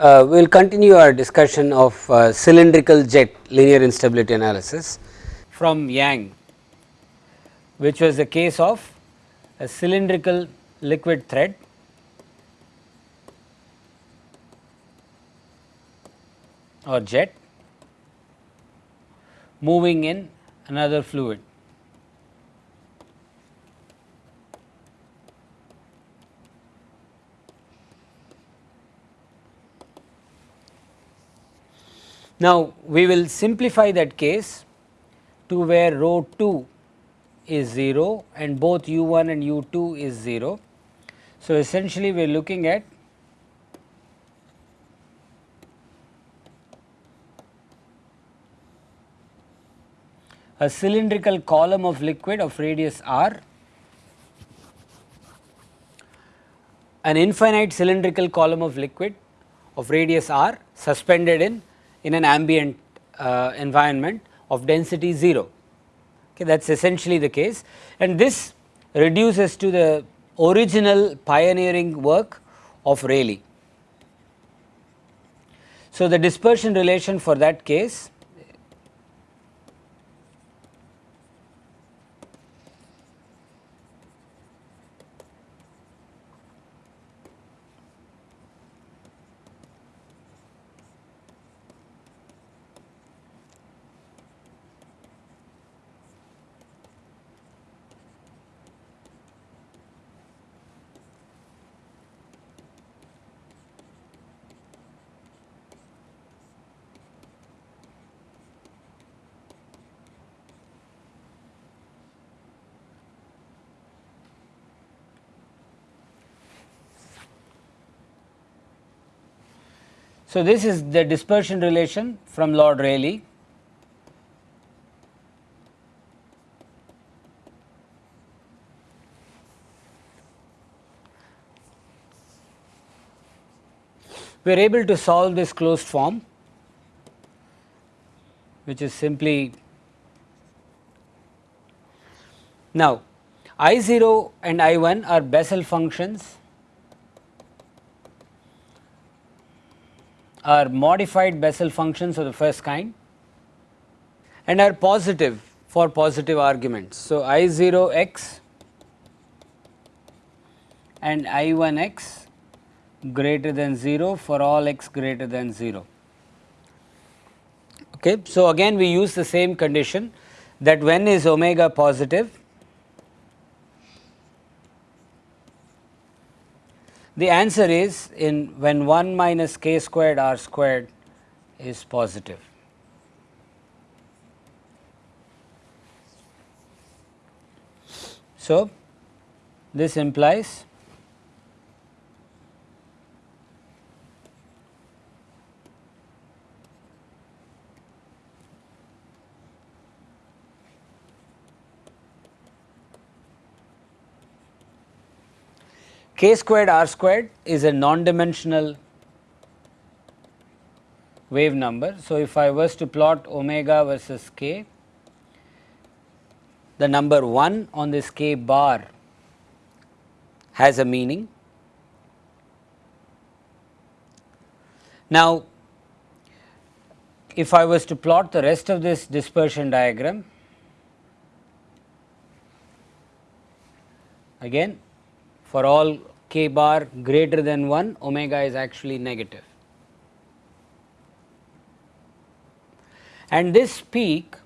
Uh, we will continue our discussion of uh, cylindrical jet linear instability analysis from Yang, which was the case of a cylindrical liquid thread or jet moving in another fluid. Now, we will simplify that case to where rho 2 is 0 and both u 1 and u 2 is 0. So, essentially we are looking at a cylindrical column of liquid of radius r, an infinite cylindrical column of liquid of radius r suspended in in an ambient uh, environment of density 0 okay, that is essentially the case and this reduces to the original pioneering work of Rayleigh. So, the dispersion relation for that case So, this is the dispersion relation from Lord Rayleigh. We are able to solve this closed form which is simply now I 0 and I 1 are Bessel functions are modified Bessel functions of the first kind and are positive for positive arguments. So, I 0 x and I 1 x greater than 0 for all x greater than 0. Okay. So, again we use the same condition that when is omega positive The answer is in when 1 minus k squared r squared is positive. So, this implies k squared r squared is a non-dimensional wave number. So, if I was to plot omega versus k, the number 1 on this k bar has a meaning. Now, if I was to plot the rest of this dispersion diagram, again for all k bar greater than 1 omega is actually negative. And this peak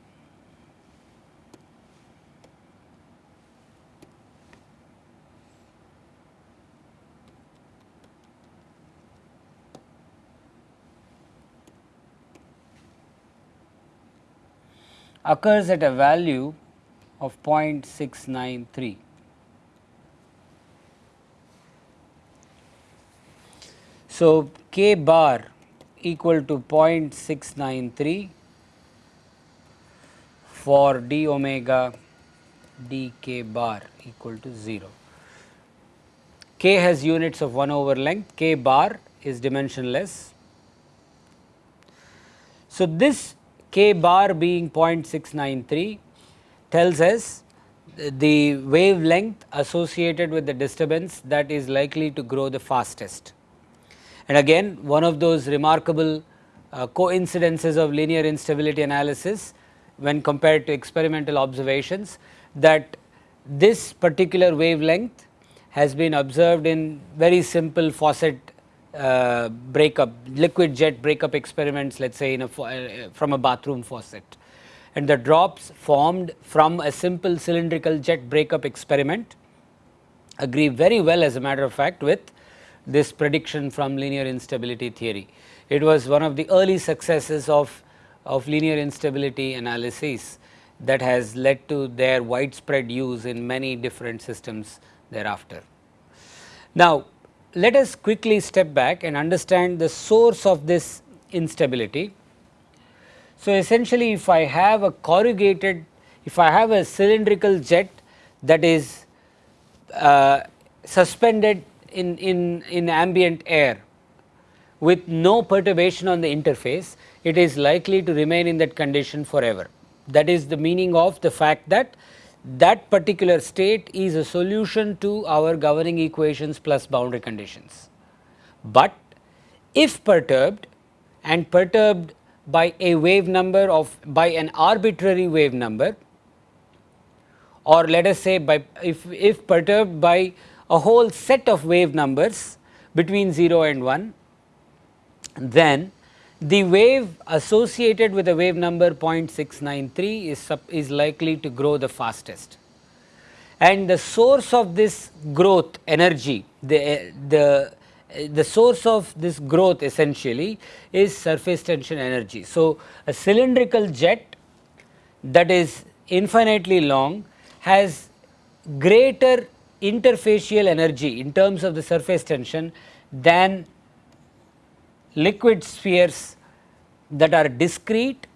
occurs at a value of 0.693. So, k bar equal to 0.693 for d omega d k bar equal to 0. k has units of 1 over length, k bar is dimensionless. So, this k bar being 0.693 tells us the wavelength associated with the disturbance that is likely to grow the fastest And again one of those remarkable uh, coincidences of linear instability analysis when compared to experimental observations that this particular wavelength has been observed in very simple faucet uh, breakup liquid jet breakup experiments let us say in a uh, from a bathroom faucet. And the drops formed from a simple cylindrical jet breakup experiment agree very well as a matter of fact with this prediction from linear instability theory. It was one of the early successes of, of linear instability analysis that has led to their widespread use in many different systems thereafter. Now, let us quickly step back and understand the source of this instability. So, essentially if I have a corrugated, if I have a cylindrical jet that is uh, suspended in, in, in ambient air with no perturbation on the interface, it is likely to remain in that condition forever. That is the meaning of the fact that that particular state is a solution to our governing equations plus boundary conditions. But if perturbed and perturbed by a wave number of by an arbitrary wave number or let us say by if, if perturbed by a whole set of wave numbers between 0 and 1, then the wave associated with a wave number 0.693 is, is likely to grow the fastest. And the source of this growth energy, the, eh, the, eh, the source of this growth essentially is surface tension energy. So, a cylindrical jet that is infinitely long has greater interfacial energy in terms of the surface tension than liquid spheres that are discrete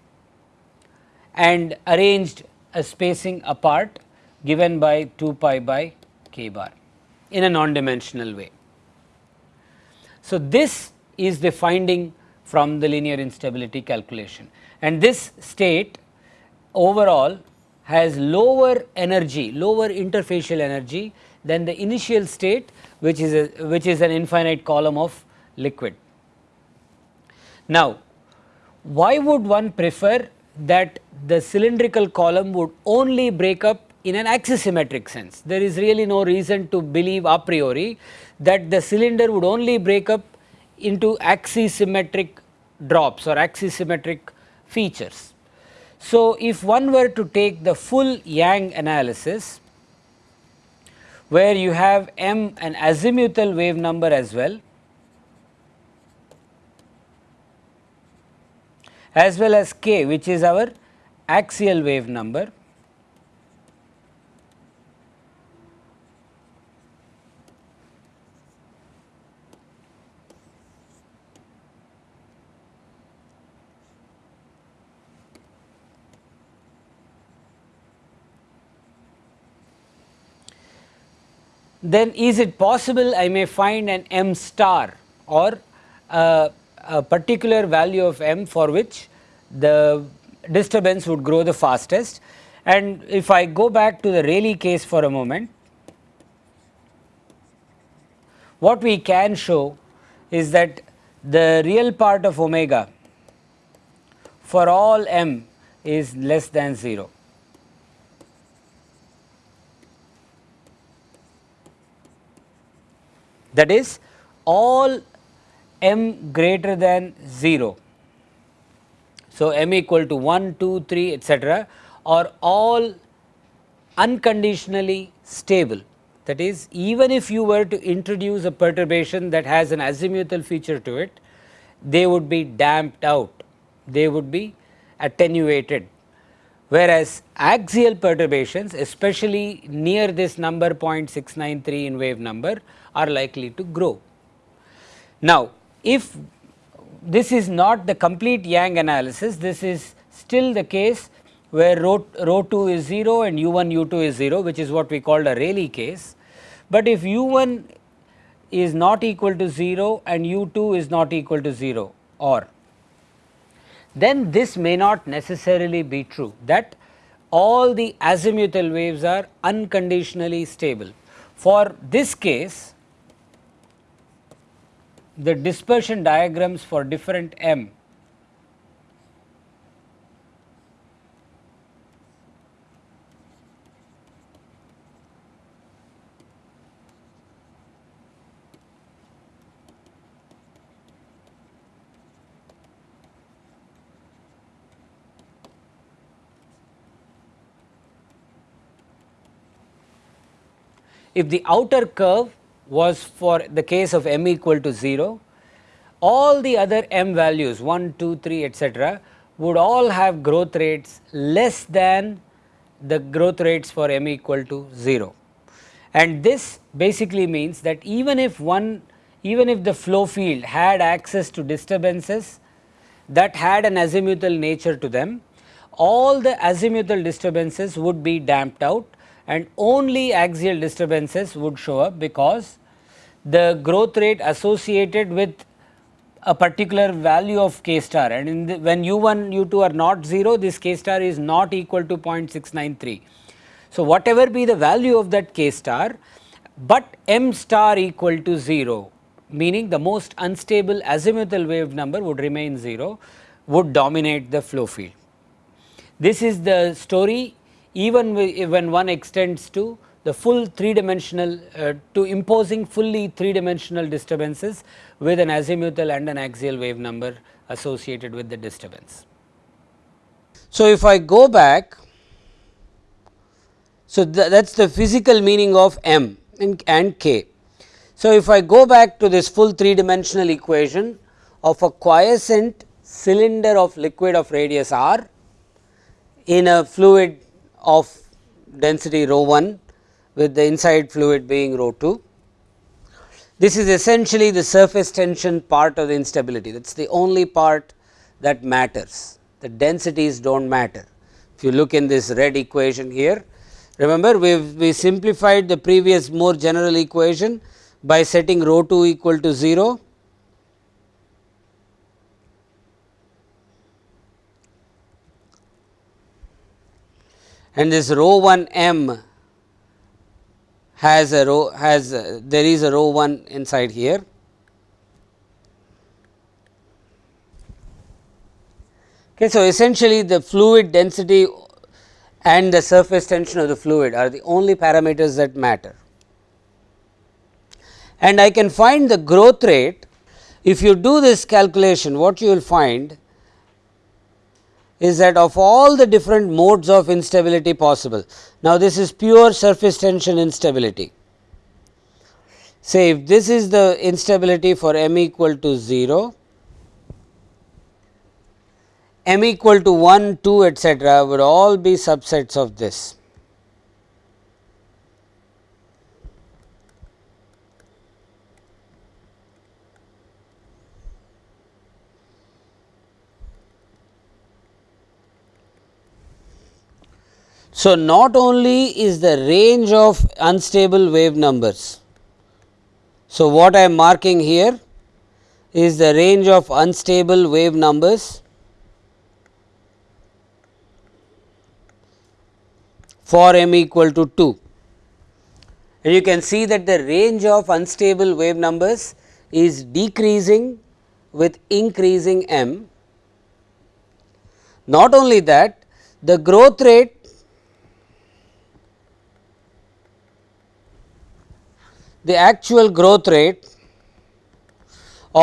and arranged a spacing apart given by 2 pi by k bar in a non-dimensional way. So, this is the finding from the linear instability calculation and this state overall has lower energy, lower interfacial energy than the initial state which is a, which is an infinite column of liquid. Now, why would one prefer that the cylindrical column would only break up in an axisymmetric sense? There is really no reason to believe a priori that the cylinder would only break up into axisymmetric drops or axisymmetric features. So, if one were to take the full Yang analysis where you have m an azimuthal wave number as well as well as k which is our axial wave number. Then is it possible I may find an m star or a particular value of m for which the disturbance would grow the fastest. And if I go back to the Rayleigh case for a moment, what we can show is that the real part of omega for all m is less than 0. That is all m greater than 0. So, m equal to 1, 2, 3 etcetera are all unconditionally stable. That is even if you were to introduce a perturbation that has an azimuthal feature to it, they would be damped out, they would be attenuated. Whereas, axial perturbations especially near this number 0.693 in wave number are likely to grow. Now, if this is not the complete Yang analysis, this is still the case where rho, rho 2 is 0 and u 1 u 2 is 0 which is what we called a Rayleigh case. But if u 1 is not equal to 0 and u 2 is not equal to 0 or then this may not necessarily be true that all the azimuthal waves are unconditionally stable. For this case the dispersion diagrams for different m if the outer curve was for the case of m equal to 0, all the other m values 1, 2, 3 etcetera would all have growth rates less than the growth rates for m equal to 0. And this basically means that even if one even if the flow field had access to disturbances that had an azimuthal nature to them, all the azimuthal disturbances would be damped out and only axial disturbances would show up because the growth rate associated with a particular value of k star and in the, when u1 u2 are not 0 this k star is not equal to 0.693. So, whatever be the value of that k star, but m star equal to 0 meaning the most unstable azimuthal wave number would remain 0 would dominate the flow field. This is the story even when one extends to the full 3 dimensional uh, to imposing fully 3 dimensional disturbances with an azimuthal and an axial wave number associated with the disturbance. So, if I go back, so th that is the physical meaning of m and, and k. So, if I go back to this full 3 dimensional equation of a quiescent cylinder of liquid of radius r in a fluid of density rho 1 with the inside fluid being rho 2. This is essentially the surface tension part of the instability that is the only part that matters the densities do not matter. If you look in this red equation here remember we we simplified the previous more general equation by setting rho 2 equal to 0 and this rho 1 m has a rho has a, there is a rho 1 inside here. Okay, so, essentially the fluid density and the surface tension of the fluid are the only parameters that matter. And I can find the growth rate if you do this calculation what you will find is that of all the different modes of instability possible. Now, this is pure surface tension instability. Say if this is the instability for m equal to 0, m equal to 1, 2 etcetera would all be subsets of this. So, not only is the range of unstable wave numbers. So, what I am marking here is the range of unstable wave numbers for m equal to 2 and you can see that the range of unstable wave numbers is decreasing with increasing m. Not only that the growth rate the actual growth rate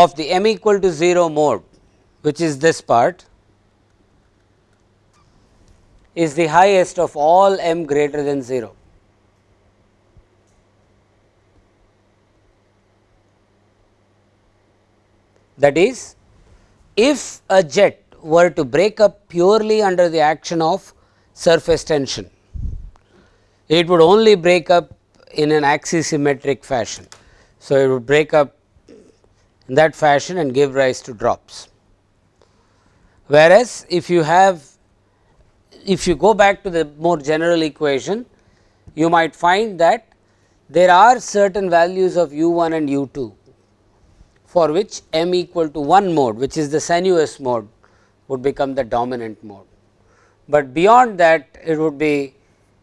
of the m equal to 0 mode which is this part is the highest of all m greater than 0. That is if a jet were to break up purely under the action of surface tension, it would only break up in an axisymmetric fashion. So, it would break up in that fashion and give rise to drops. Whereas, if you have if you go back to the more general equation, you might find that there are certain values of u 1 and u 2 for which m equal to 1 mode which is the sinuous mode would become the dominant mode. But beyond that it would be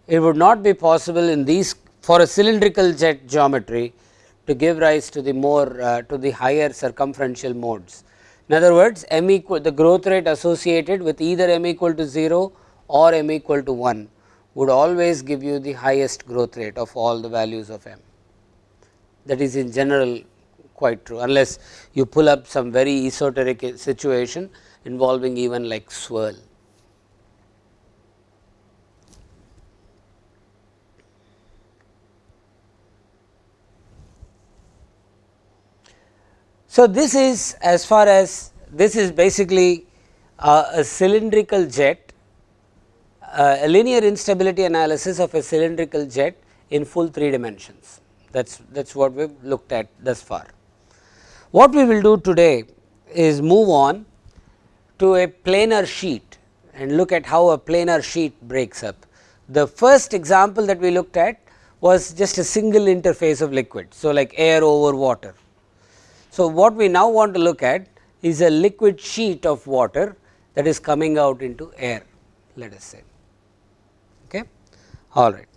it would not be possible in these for a cylindrical jet geometry to give rise to the more uh, to the higher circumferential modes. In other words, m equal the growth rate associated with either m equal to 0 or m equal to 1 would always give you the highest growth rate of all the values of m. That is in general quite true unless you pull up some very esoteric situation involving even like swirl. So, this is as far as this is basically uh, a cylindrical jet, uh, a linear instability analysis of a cylindrical jet in full 3 dimensions. That is that is what we have looked at thus far. What we will do today is move on to a planar sheet and look at how a planar sheet breaks up. The first example that we looked at was just a single interface of liquid. So, like air over water so, what we now want to look at is a liquid sheet of water that is coming out into air let us say. Okay? All right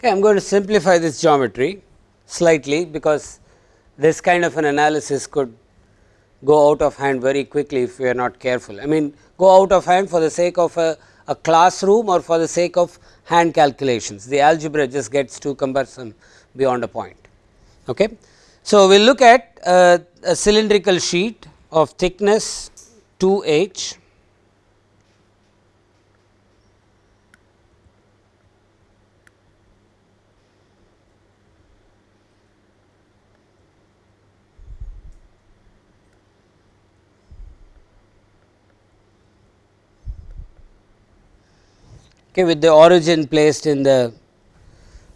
Okay, I am going to simplify this geometry slightly because this kind of an analysis could go out of hand very quickly if we are not careful. I mean go out of hand for the sake of a, a classroom or for the sake of hand calculations. The algebra just gets too cumbersome beyond a point. Okay. So, we will look at uh, a cylindrical sheet of thickness 2 okay, with the origin placed in the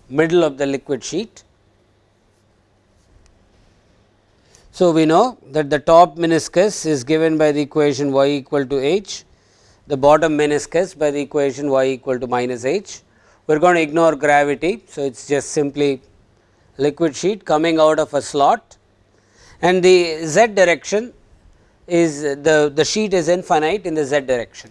middle of the liquid sheet. So, we know that the top meniscus is given by the equation y equal to h, the bottom meniscus by the equation y equal to minus h. We are going to ignore gravity. So, it is just simply liquid sheet coming out of a slot and the z direction is the, the sheet is infinite in the z direction.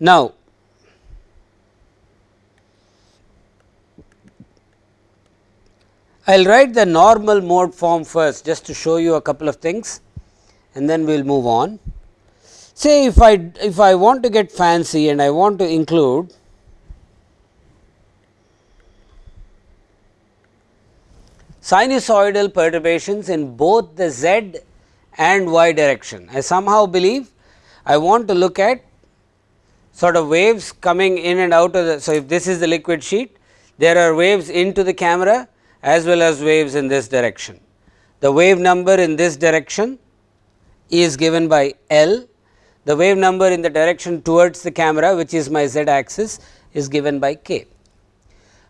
Now, I will write the normal mode form first just to show you a couple of things and then we will move on. Say if I if I want to get fancy and I want to include sinusoidal perturbations in both the z and y direction. I somehow believe I want to look at sort of waves coming in and out of the. So, if this is the liquid sheet there are waves into the camera as well as waves in this direction. The wave number in this direction is given by L, the wave number in the direction towards the camera which is my z axis is given by k.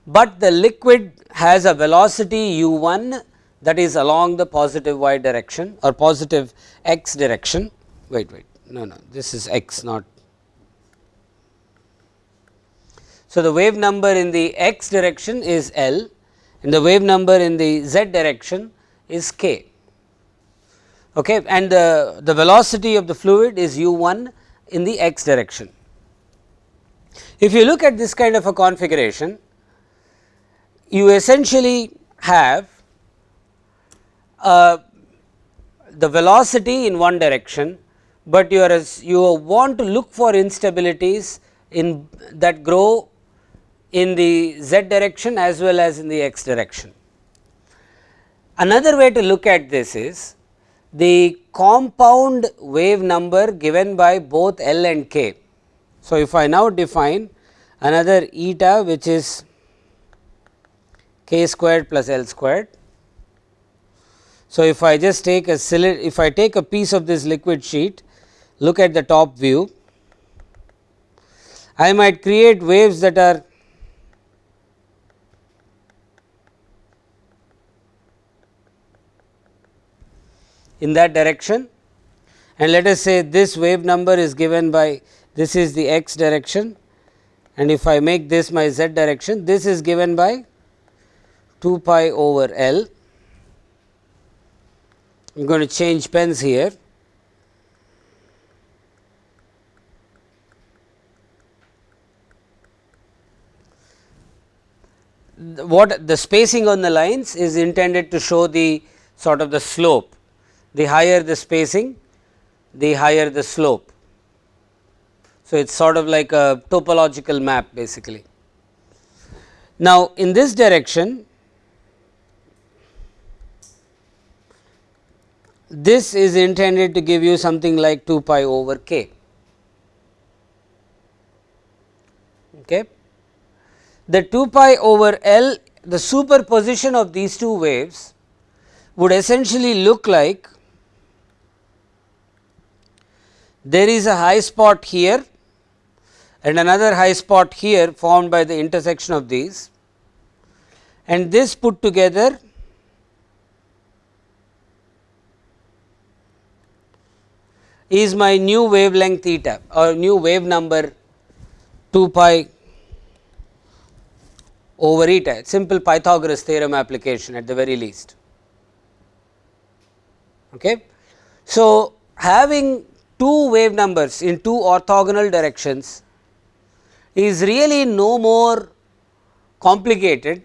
But the liquid has a velocity u 1 that is along the positive y direction or positive x direction. Wait, wait, no, no, this is x not So, the wave number in the x direction is L and the wave number in the z direction is k okay, and the, the velocity of the fluid is u 1 in the x direction. If you look at this kind of a configuration, you essentially have uh, the velocity in one direction, but you are you want to look for instabilities in that grow in the z direction as well as in the x direction. Another way to look at this is the compound wave number given by both L and k. So, if I now define another eta which is k squared plus L squared. So, if I just take a if I take a piece of this liquid sheet, look at the top view, I might create waves that are in that direction and let us say this wave number is given by this is the x direction and if I make this my z direction this is given by 2 pi over L. I am going to change pens here. What the spacing on the lines is intended to show the sort of the slope the higher the spacing, the higher the slope. So, it is sort of like a topological map basically. Now, in this direction this is intended to give you something like 2 pi over k. Okay. The 2 pi over L the superposition of these two waves would essentially look like there is a high spot here and another high spot here formed by the intersection of these and this put together is my new wavelength theta or new wave number 2 pi over eta simple Pythagoras theorem application at the very least. Okay. So, having two wave numbers in two orthogonal directions is really no more complicated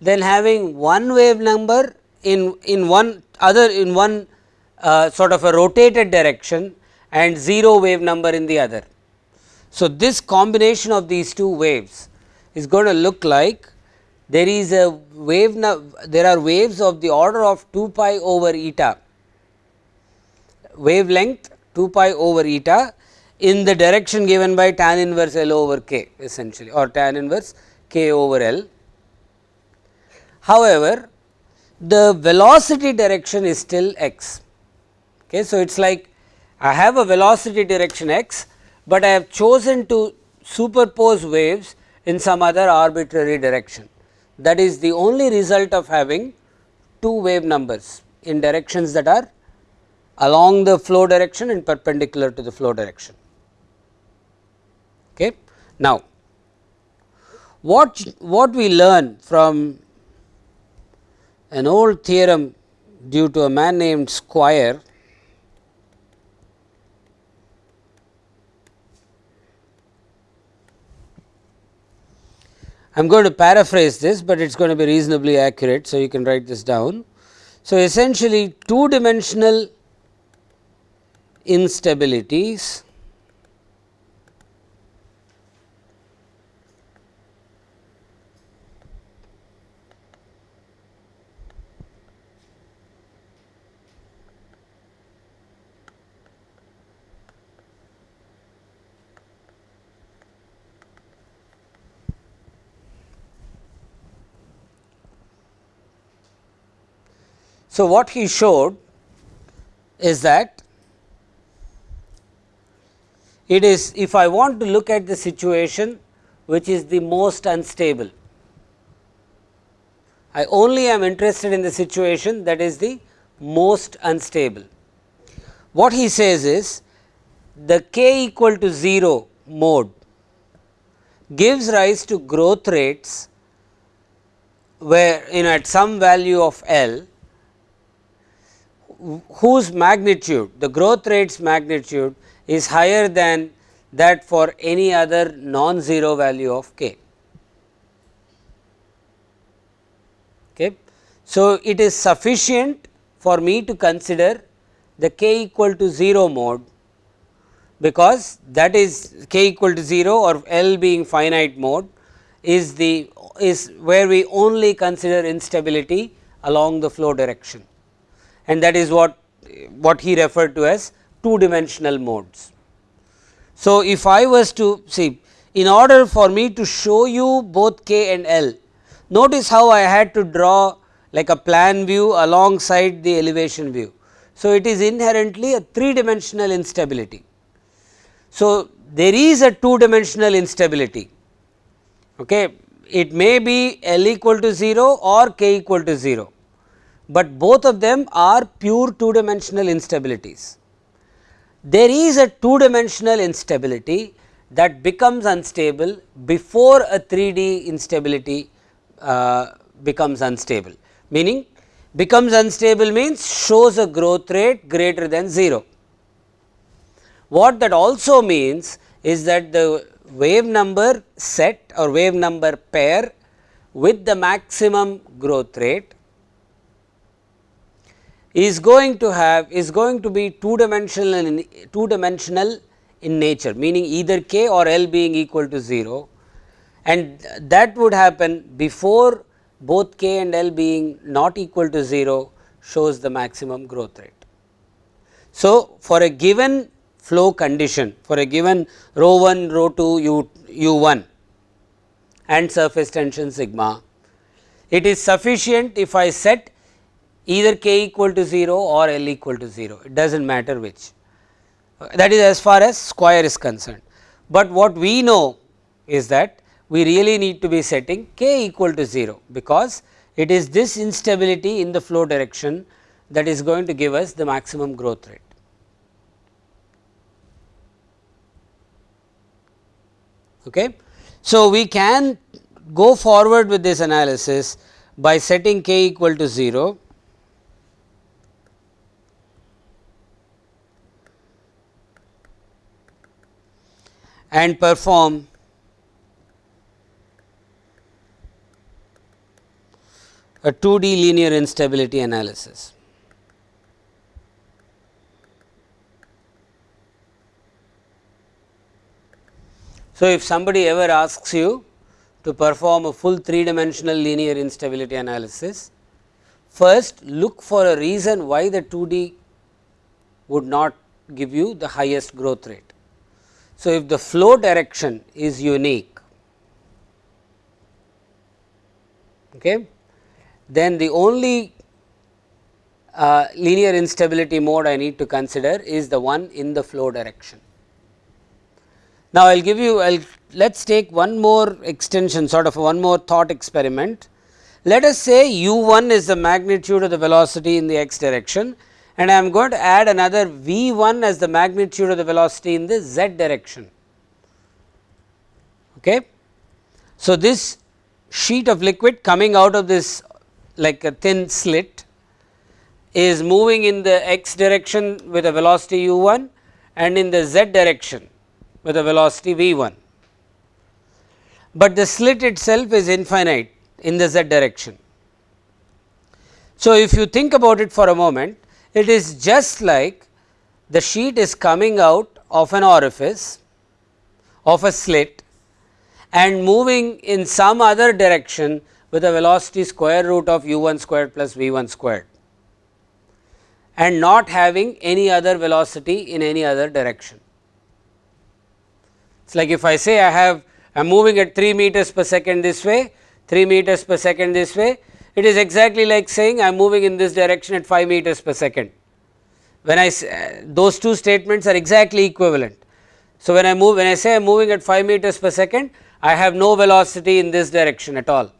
than having one wave number in, in one other in one uh, sort of a rotated direction and 0 wave number in the other. So, this combination of these two waves is going to look like there is a wave there are waves of the order of 2 pi over eta wavelength 2 pi over eta in the direction given by tan inverse L over k essentially or tan inverse k over L. However, the velocity direction is still x. Okay. So, it is like I have a velocity direction x, but I have chosen to superpose waves in some other arbitrary direction. That is the only result of having two wave numbers in directions that are along the flow direction and perpendicular to the flow direction. Okay. Now, what, what we learn from an old theorem due to a man named Squire I am going to paraphrase this, but it is going to be reasonably accurate. So, you can write this down. So, essentially two dimensional instabilities So, what he showed is that it is if I want to look at the situation which is the most unstable. I only am interested in the situation that is the most unstable. What he says is the k equal to 0 mode gives rise to growth rates where in at some value of L whose magnitude the growth rates magnitude is higher than that for any other non-zero value of k. Okay. So, it is sufficient for me to consider the k equal to 0 mode because that is k equal to 0 or L being finite mode is the is where we only consider instability along the flow direction and that is what what he referred to as two dimensional modes. So, if I was to see in order for me to show you both k and L notice how I had to draw like a plan view alongside the elevation view. So, it is inherently a 3 dimensional instability. So, there is a 2 dimensional instability okay. it may be L equal to 0 or k equal to 0 but both of them are pure two dimensional instabilities. There is a two dimensional instability that becomes unstable before a 3D instability uh, becomes unstable, meaning becomes unstable means shows a growth rate greater than 0. What that also means is that the wave number set or wave number pair with the maximum growth rate is going to have is going to be two dimensional in two dimensional in nature meaning either k or L being equal to 0 and that would happen before both k and L being not equal to 0 shows the maximum growth rate. So, for a given flow condition for a given rho 1 rho 2 u, u 1 and surface tension sigma it is sufficient if I set either k equal to 0 or L equal to 0 it does not matter which that is as far as Squire is concerned. But what we know is that we really need to be setting k equal to 0 because it is this instability in the flow direction that is going to give us the maximum growth rate. Okay. So, we can go forward with this analysis by setting k equal to 0 and perform a 2D linear instability analysis. So, if somebody ever asks you to perform a full 3 dimensional linear instability analysis, first look for a reason why the 2D would not give you the highest growth rate. So, if the flow direction is unique, okay, then the only uh, linear instability mode I need to consider is the one in the flow direction. Now, I will give you I will let us take one more extension sort of one more thought experiment. Let us say u 1 is the magnitude of the velocity in the x direction and I am going to add another v 1 as the magnitude of the velocity in the z direction. Okay. So, this sheet of liquid coming out of this like a thin slit is moving in the x direction with a velocity u 1 and in the z direction with a velocity v 1. But the slit itself is infinite in the z direction. So, if you think about it for a moment it is just like the sheet is coming out of an orifice of a slit and moving in some other direction with a velocity square root of u 1 squared plus v 1 squared and not having any other velocity in any other direction. It is like if I say I have I am moving at 3 meters per second this way, 3 meters per second this way, it is exactly like saying I am moving in this direction at 5 meters per second. When I say, uh, those two statements are exactly equivalent. So, when I move when I say I am moving at 5 meters per second I have no velocity in this direction at all.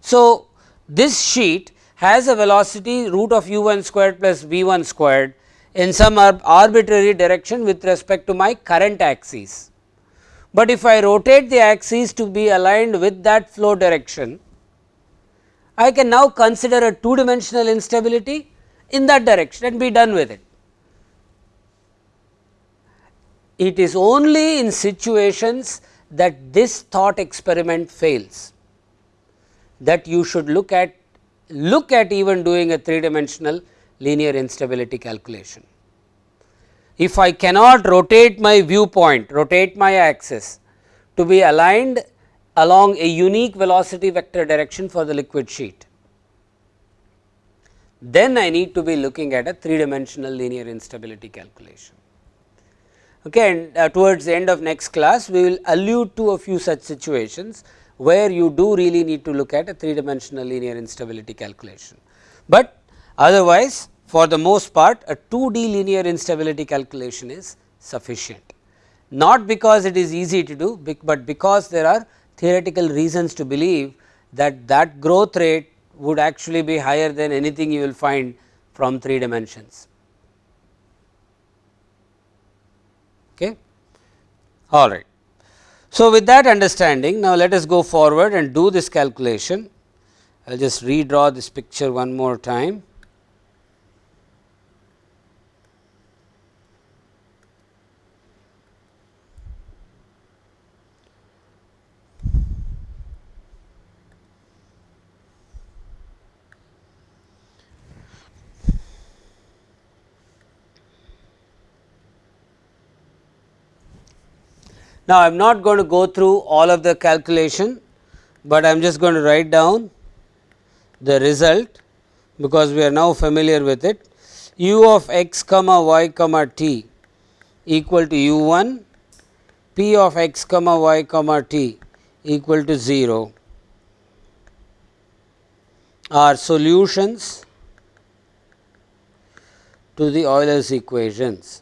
So, this sheet has a velocity root of u 1 squared plus v 1 squared in some arbitrary direction with respect to my current axis. But if I rotate the axis to be aligned with that flow direction, I can now consider a two dimensional instability in that direction and be done with it. it is only in situations that this thought experiment fails that you should look at look at even doing a 3 dimensional linear instability calculation. If I cannot rotate my viewpoint, rotate my axis to be aligned along a unique velocity vector direction for the liquid sheet, then I need to be looking at a 3 dimensional linear instability calculation. Okay, and uh, towards the end of next class, we will allude to a few such situations where you do really need to look at a 3 dimensional linear instability calculation. But otherwise for the most part a 2D linear instability calculation is sufficient. Not because it is easy to do, but because there are theoretical reasons to believe that that growth rate would actually be higher than anything you will find from 3 dimensions. Okay. All right. So, with that understanding now let us go forward and do this calculation. I will just redraw this picture one more time. Now, I am not going to go through all of the calculation, but I am just going to write down the result because we are now familiar with it u of x comma y comma t equal to u 1 p of x comma y comma t equal to 0 are solutions to the Euler's equations.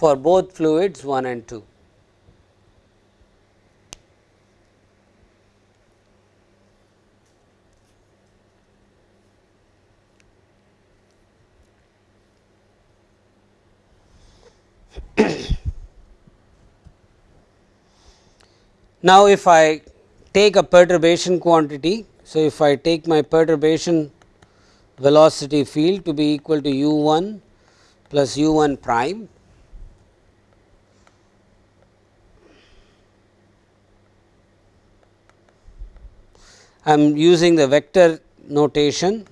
For both fluids 1 and 2. now, if I take a perturbation quantity, so if I take my perturbation velocity field to be equal to u 1 plus u 1 prime I am using the vector notation.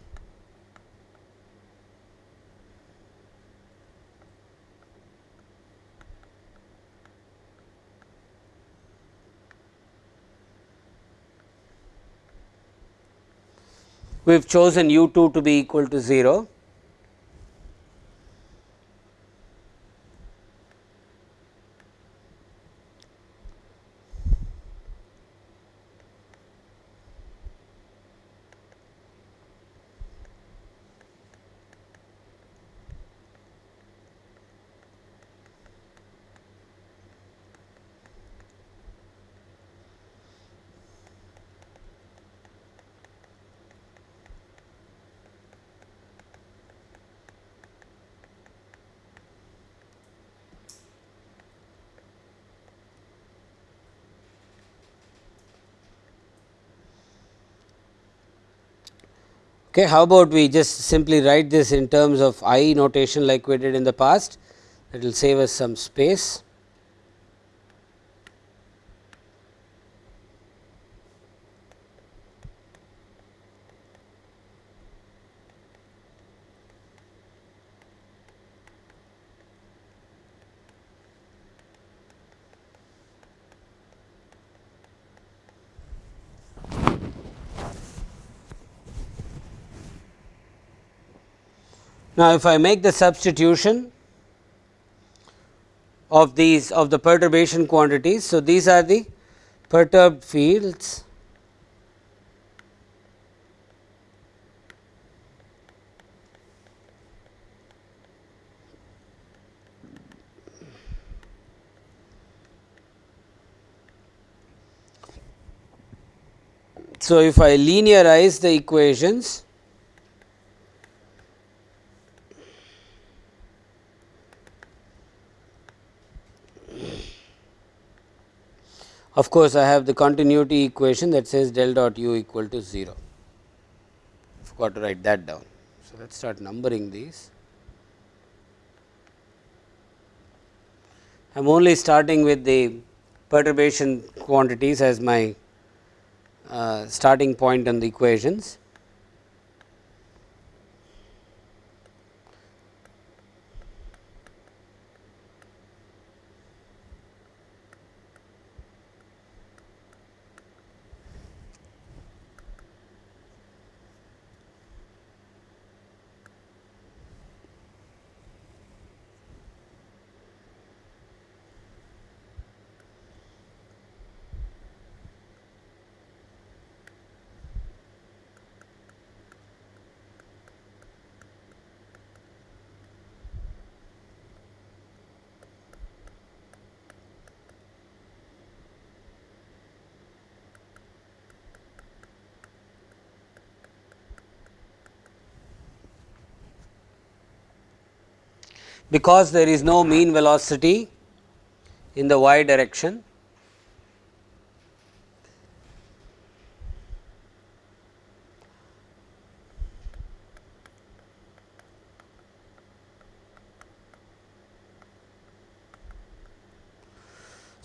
We have chosen u 2 to be equal to 0 Okay, how about we just simply write this in terms of I notation like we did in the past it will save us some space. Now, if I make the substitution of these of the perturbation quantities. So, these are the perturbed fields So, if I linearize the equations Of course, I have the continuity equation that says del dot u equal to 0. Forgot to write that down. So, let us start numbering these. I am only starting with the perturbation quantities as my uh, starting point on the equations. Because there is no mean velocity in the y direction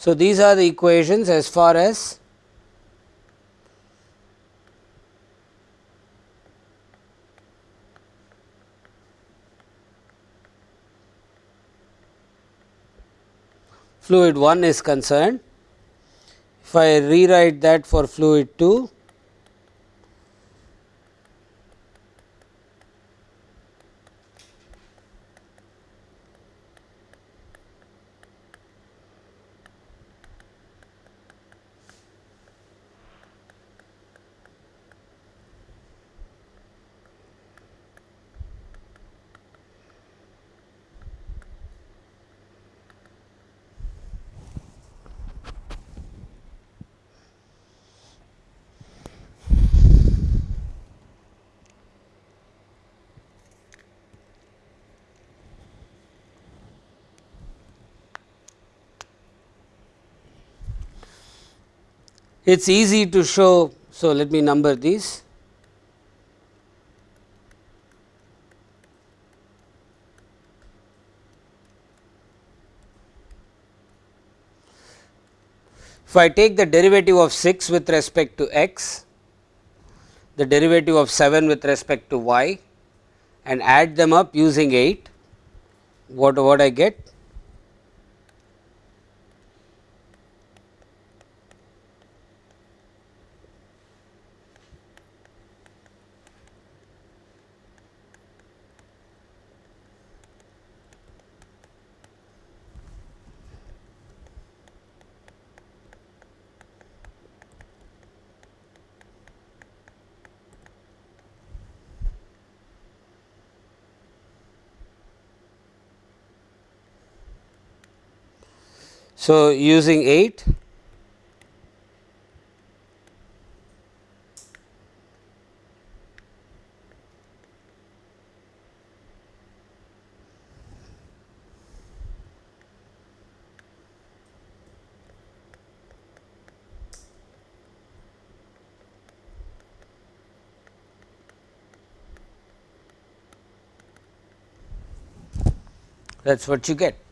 So, these are the equations as far as fluid 1 is concerned. If I rewrite that for fluid 2, it is easy to show. So, let me number these. If I take the derivative of 6 with respect to x, the derivative of 7 with respect to y and add them up using 8, what, what I get? So, using 8 that is what you get.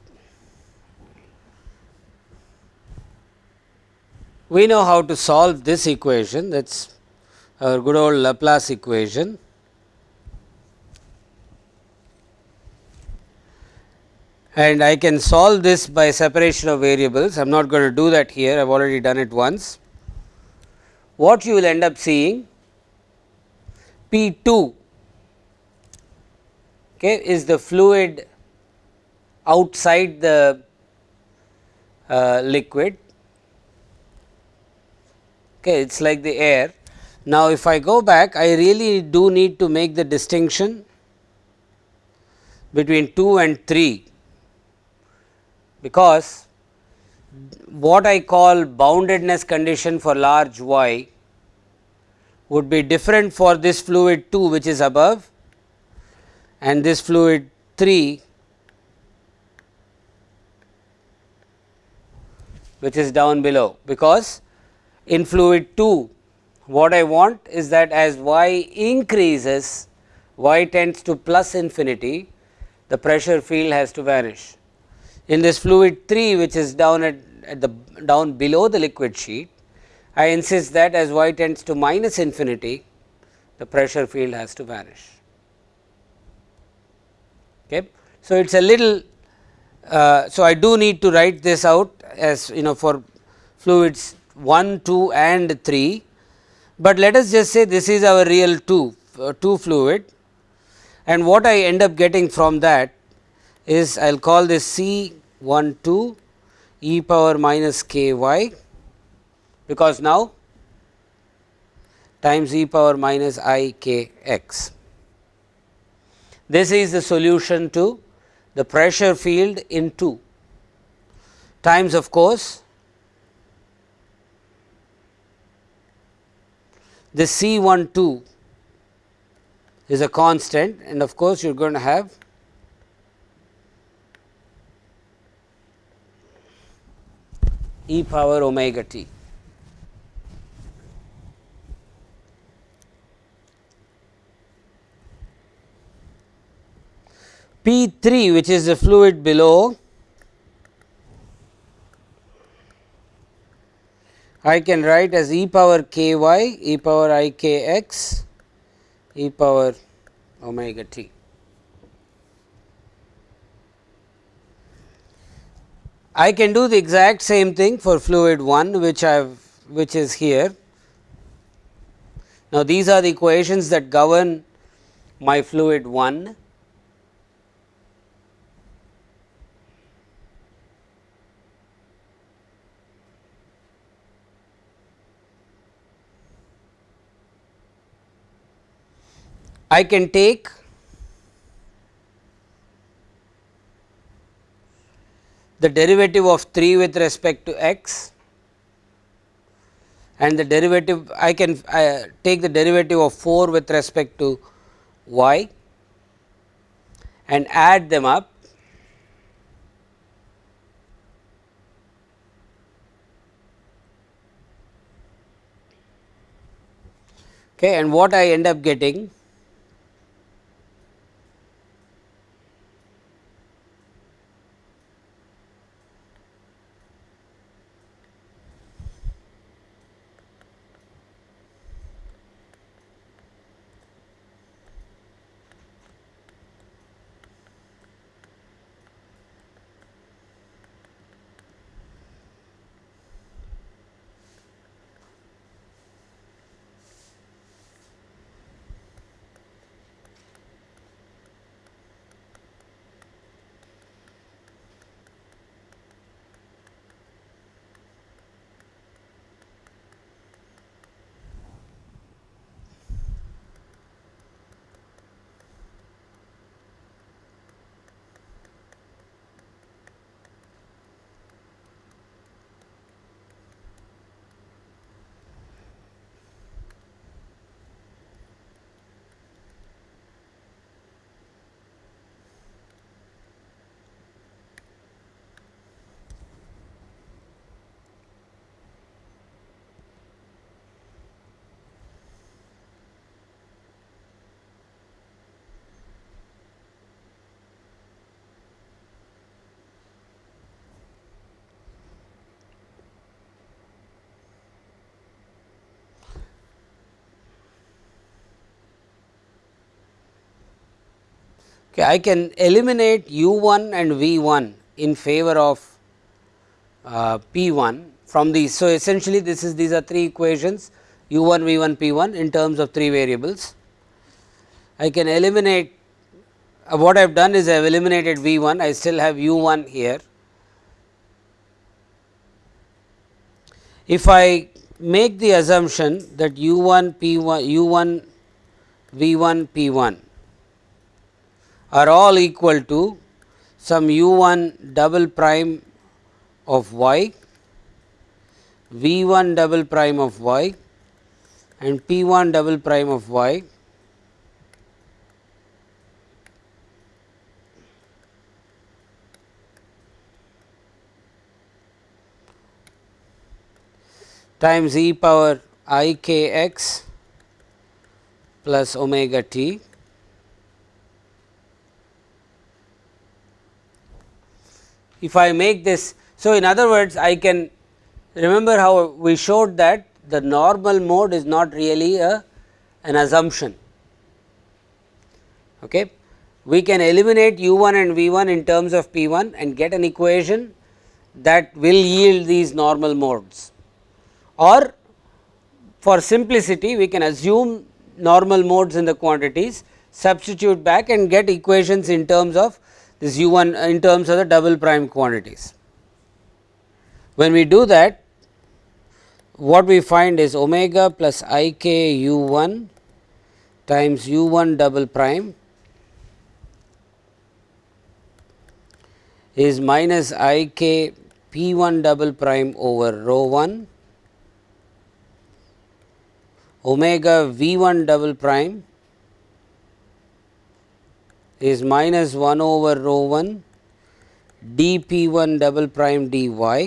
We know how to solve this equation that is our good old Laplace equation. And I can solve this by separation of variables. I am not going to do that here, I have already done it once. What you will end up seeing P 2 okay, is the fluid outside the uh, liquid okay, it is like the air. Now, if I go back I really do need to make the distinction between 2 and 3 because what I call boundedness condition for large y would be different for this fluid 2 which is above and this fluid 3 which is down below, because in fluid 2 what I want is that as y increases y tends to plus infinity the pressure field has to vanish. In this fluid 3 which is down at, at the down below the liquid sheet I insist that as y tends to minus infinity the pressure field has to vanish. Okay. So, it is a little uh, so I do need to write this out as you know for fluids 1, 2 and 3, but let us just say this is our real 2, uh, 2 fluid. And what I end up getting from that is I will call this C 1 2 e power minus k y. Because now times e power minus i k x. This is the solution to the pressure field in 2 times of course the C 1 2 is a constant and of course, you are going to have e power omega t. P 3 which is the fluid below I can write as e power k y e power i k x e power omega t. I can do the exact same thing for fluid 1 which I have which is here. Now, these are the equations that govern my fluid 1 I can take the derivative of 3 with respect to x and the derivative I can uh, take the derivative of 4 with respect to y and add them up. Okay and what I end up getting Okay, I can eliminate u 1 and v 1 in favor of uh, p 1 from these. So, essentially this is these are three equations u 1 v 1 p 1 in terms of three variables. I can eliminate uh, what I have done is I have eliminated v 1 I still have u 1 here. If I make the assumption that u 1 p 1 u 1 v 1 p 1 are all equal to some u 1 double prime of y, v 1 double prime of y and p 1 double prime of y. Times e power i k x plus omega t if I make this. So, in other words I can remember how we showed that the normal mode is not really a an assumption. Okay. We can eliminate u 1 and v 1 in terms of p 1 and get an equation that will yield these normal modes or for simplicity we can assume normal modes in the quantities substitute back and get equations in terms of this u 1 uh, in terms of the double prime quantities. When we do that what we find is omega plus i k u 1 times u 1 double prime is minus i k p 1 double prime over rho 1 omega v 1 double prime is minus 1 over rho 1 d p 1 double prime d y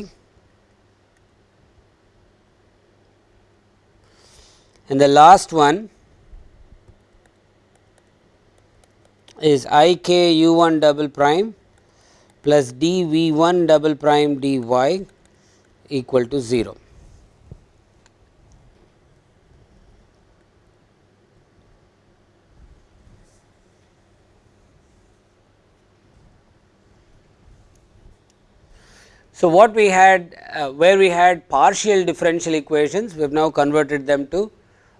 and the last one is i k u 1 double prime plus d v 1 double prime d y equal to 0. So, what we had uh, where we had partial differential equations we have now converted them to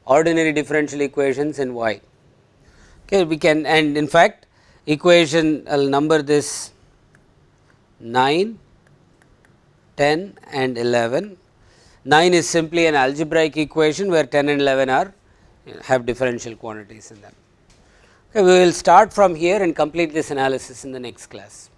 ordinary differential equations in y. Okay, we can and in fact, equation I will number this 9, 10 and 11. 9 is simply an algebraic equation where 10 and 11 are have differential quantities in them. Okay, we will start from here and complete this analysis in the next class.